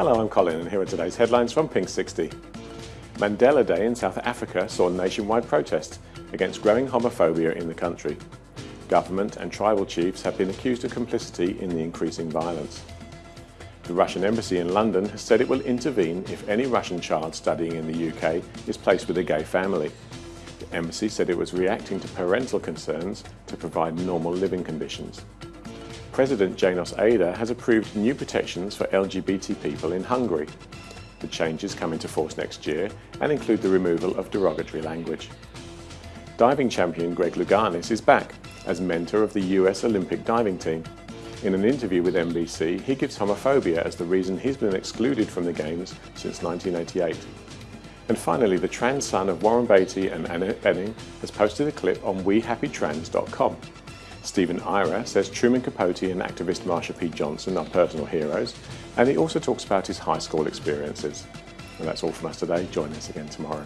Hello, I'm Colin and here are today's headlines from Pink 60. Mandela Day in South Africa saw nationwide protests against growing homophobia in the country. Government and tribal chiefs have been accused of complicity in the increasing violence. The Russian embassy in London has said it will intervene if any Russian child studying in the UK is placed with a gay family. The embassy said it was reacting to parental concerns to provide normal living conditions. President Janos Ader has approved new protections for LGBT people in Hungary. The changes come into force next year and include the removal of derogatory language. Diving champion Greg Louganis is back as mentor of the US Olympic diving team. In an interview with NBC, he gives homophobia as the reason he's been excluded from the Games since 1988. And finally, the trans son of Warren Beatty and Annette Bening has posted a clip on WeHappyTrans.com. Stephen Ira says Truman Capote and activist Marsha P. Johnson are personal heroes, and he also talks about his high school experiences. And that's all from us today. Join us again tomorrow.